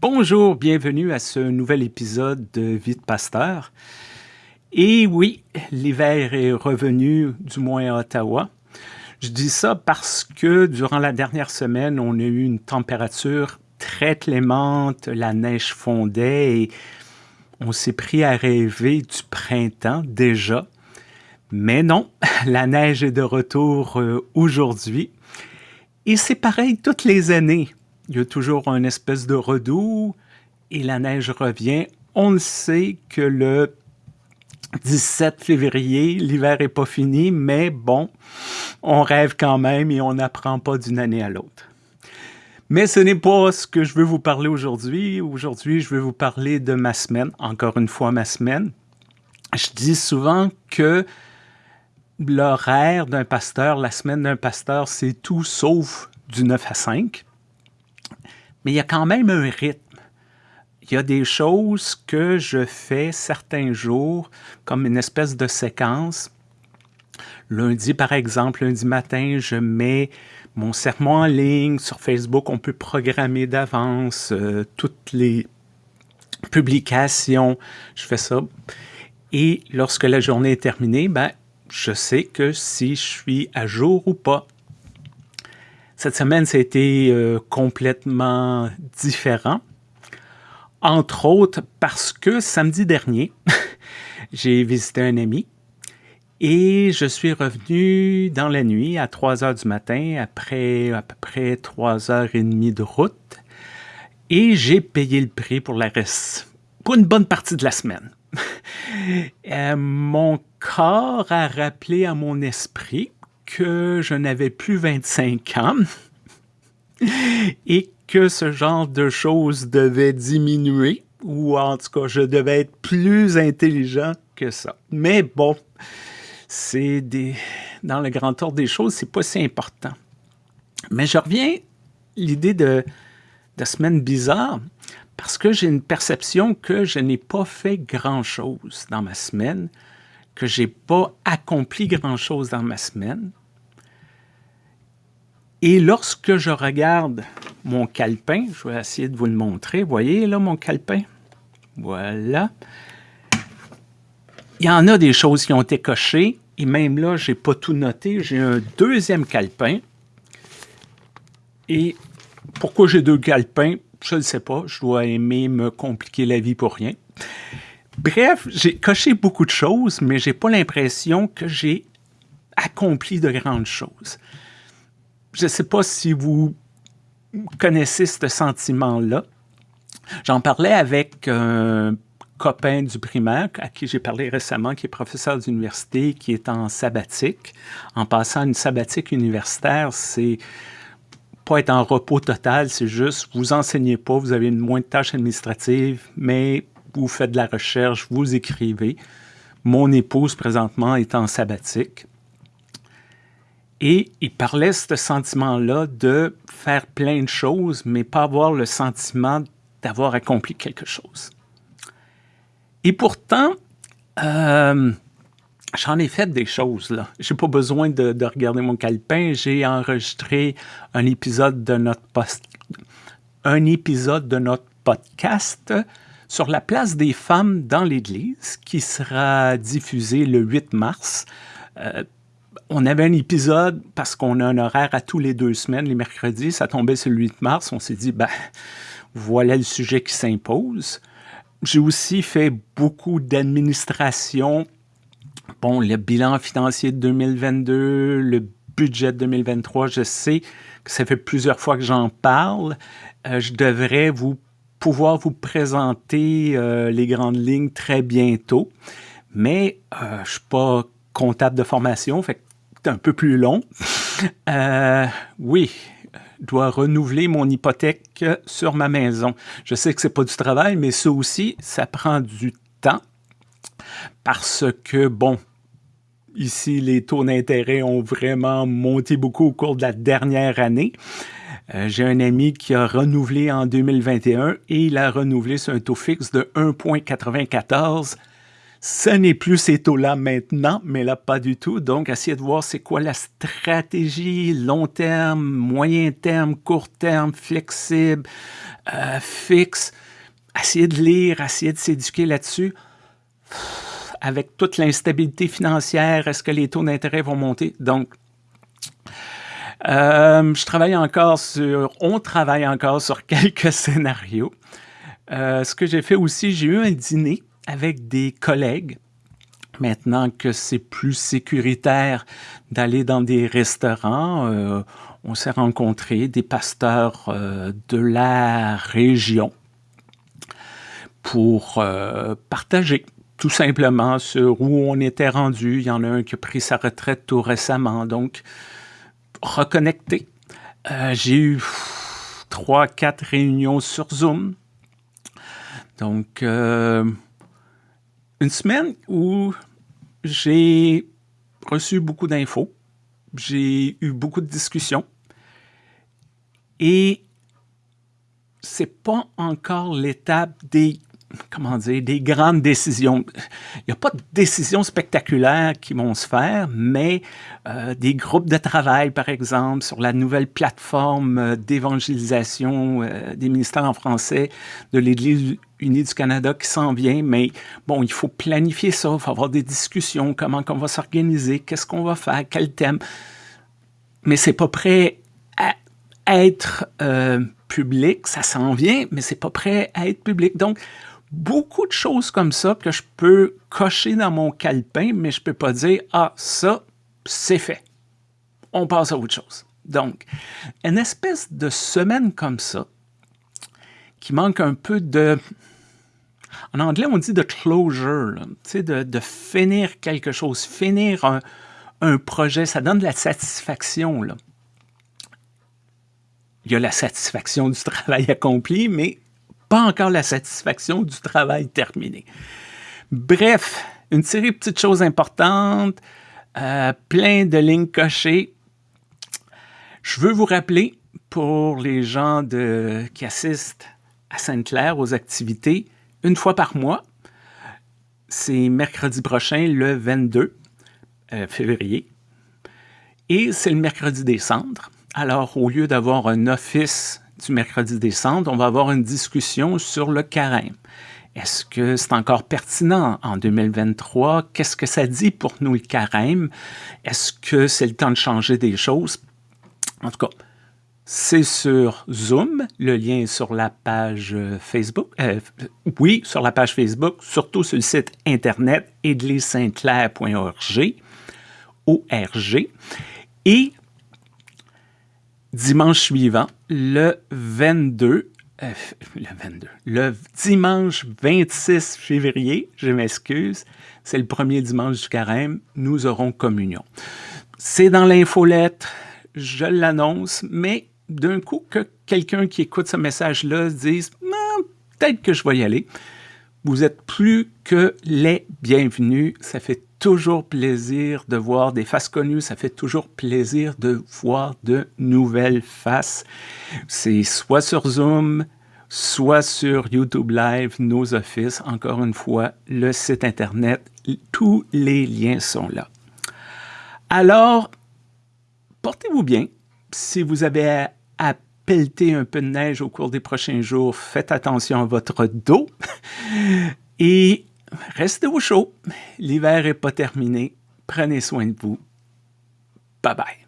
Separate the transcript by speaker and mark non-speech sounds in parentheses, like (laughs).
Speaker 1: Bonjour, bienvenue à ce nouvel épisode de Vie de Pasteur. Et oui, l'hiver est revenu, du moins à Ottawa. Je dis ça parce que durant la dernière semaine, on a eu une température très clémente, la neige fondait et on s'est pris à rêver du printemps déjà. Mais non, (laughs) la neige est de retour euh, aujourd'hui. Et c'est pareil toutes les années. Il y a toujours une espèce de redoux et la neige revient. On le sait que le 17 février, l'hiver n'est pas fini, mais bon, on rêve quand même et on n'apprend pas d'une année à l'autre. Mais ce n'est pas ce que je veux vous parler aujourd'hui. Aujourd'hui, je veux vous parler de ma semaine, encore une fois ma semaine. Je dis souvent que l'horaire d'un pasteur, la semaine d'un pasteur, c'est tout sauf du 9 à 5. Mais il y a quand même un rythme. Il y a des choses que je fais certains jours, comme une espèce de séquence. Lundi, par exemple, lundi matin, je mets mon sermon en ligne. Sur Facebook, on peut programmer d'avance euh, toutes les publications. Je fais ça. Et lorsque la journée est terminée, ben, je sais que si je suis à jour ou pas. Cette semaine, ça été euh, complètement différent. Entre autres parce que samedi dernier, (laughs) j'ai visité un ami et je suis revenu dans la nuit à 3 heures du matin, après à peu près 3 heures et demie de route. Et j'ai payé le prix pour la reste, pour une bonne partie de la semaine. (laughs) Euh, mon corps a rappelé à mon esprit que je n'avais plus 25 ans et que ce genre de choses devait diminuer, ou en tout cas, je devais être plus intelligent que ça. Mais bon, c'est des, dans le grand ordre des choses, c'est pas si important. Mais je reviens l'idée de, de semaine bizarre parce que j'ai une perception que je n'ai pas fait grand-chose dans ma semaine, que j'ai pas accompli grand-chose dans ma semaine. Et lorsque je regarde mon calepin, je vais essayer de vous le montrer. Vous voyez là mon calepin? Voilà il y en a des choses qui ont été cochées, et même là, je n'ai pas tout noté. J'ai un deuxième calepin. Et pourquoi j'ai deux calepins? Je ne sais pas. Je dois aimer me compliquer la vie pour rien. Bref, j'ai coché beaucoup de choses, mais j'ai pas l'impression que j'ai accompli de grandes choses. Je ne sais pas si vous connaissez ce sentiment-là. J'en parlais avec un copain du primaire à qui j'ai parlé récemment, qui est professeur d'université, qui est en sabbatique. En passant une sabbatique universitaire, c'est pas être en repos total, c'est juste vous enseignez pas, vous avez moins de tâches administratives, mais vous faites de la recherche, vous écrivez. Mon épouse, présentement, est en sabbatique. Et il parlait ce sentiment-là de faire plein de choses, mais pas avoir le sentiment d'avoir accompli quelque chose. Et pourtant, euh, j'en ai fait des choses. là. J'ai pas besoin de, regarder mon calepin. J'ai enregistré un épisode de notre un épisode de notre podcast sur la place des femmes dans l'Église qui sera diffusé le 8 mars. Euh, on avait un épisode parce qu'on a un horaire à tous les deux semaines, les mercredis, ça tombait sur le 8 mars. On s'est dit, ben, voilà le sujet qui s'impose. J'ai aussi fait beaucoup d'administration. Bon, le bilan financier de 2022, le budget de 2023, je sais que ça fait plusieurs fois que j'en parle. Euh, je devrais vous pouvoir vous présenter euh, les grandes lignes très bientôt. Mais euh, je suis pas comptable de formation, fait que c'est un peu plus long. oui, dois renouveler mon hypothèque sur ma maison. Je sais que ce n'est pas du travail, mais ça aussi, ça prend du temps parce que, bon, ici, les taux d'intérêt ont vraiment monté beaucoup au cours de la dernière année. Euh, j'ai un ami qui a renouvelé en 2021 et il a renouvelé sur un taux fixe de 1,94. Ce n'est plus ces taux-là maintenant, mais là, pas du tout. Donc, essayez de voir c'est quoi la stratégie long terme, moyen terme, court terme, flexible, euh, fixe. Essayez de lire, essayez de s'éduquer là-dessus. Avec toute l'instabilité financière, est-ce que les taux d'intérêt vont monter? Donc, euh, je travaille encore sur, on travaille encore sur quelques (laughs) scénarios. Euh, ce que j'ai fait aussi, j'ai eu un dîner avec des collègues. Maintenant que c'est plus sécuritaire d'aller dans des restaurants, euh, on s'est rencontrés, des pasteurs de la région, pour partager tout simplement sur où on était rendu. Il y en a un qui a pris sa retraite tout récemment, donc reconnecter. J'ai eu trois, quatre réunions sur Zoom. Donc, une semaine où j'ai reçu beaucoup d'infos, j'ai eu beaucoup de discussions et c'est pas encore l'étape des comment dire, des grandes décisions. Il n'y a pas de décisions spectaculaires qui vont se faire, mais euh, des groupes de travail, par exemple, sur la nouvelle plateforme euh, d'évangélisation euh, des ministères en français de l'Église unie du Canada qui s'en vient, mais bon, il faut planifier ça, il faut avoir des discussions, comment on va s'organiser, qu'est-ce qu'on va faire, quel thème. Mais c'est pas prêt à être public, ça s'en vient, mais c'est pas prêt à être public. Donc, beaucoup de choses comme ça que je peux cocher dans mon calepin, mais je ne peux pas dire « Ah, ça, c'est fait. On passe à autre chose. » Donc, une espèce de semaine comme ça, qui manque un peu de... En anglais, on dit de closure, de, de finir quelque chose, finir un, projet, ça donne de la satisfaction. Là. Il y a la satisfaction du (laughs) travail accompli, mais pas encore la satisfaction du travail terminé. Bref, une série de petites choses importantes, euh, plein de lignes cochées. Je veux vous rappeler, pour les gens qui assistent à Sainte-Claire aux activités, une fois par mois, c'est mercredi prochain, le 22 euh, février, et c'est le mercredi des cendres. Alors, au lieu d'avoir un office du mercredi décembre, on va avoir une discussion sur le carême. Est-ce que c'est encore pertinent en 2023? Qu'est-ce que ça dit pour nous le carême? Est-ce que c'est le temps de changer des choses? En tout cas, c'est sur Zoom. Le lien est sur la page Facebook. Euh, oui, sur la page Facebook, surtout sur le site internet église-sainte-claire.org. ORG. Et dimanche suivant, le 22, euh, le 22, le dimanche 26 février, je m'excuse, c'est le premier dimanche du carême, nous aurons communion. C'est dans l'infolettre, je l'annonce, mais d'un coup que quelqu'un qui écoute ce message-là se dise ah, peut-être que je vais y aller. Vous êtes plus que les bienvenus. Ça fait toujours plaisir de voir des faces connues, ça fait toujours plaisir de voir de nouvelles faces. C'est soit sur Zoom, soit sur YouTube Live, nos offices, encore une fois, le site Internet, tous les liens sont là. Alors, portez-vous bien. Si vous avez à, pelleter un peu de neige au cours des prochains jours, faites attention à votre dos. (laughs) Et restez au chaud. L'hiver n'est pas terminé. Prenez soin de vous. Bye bye.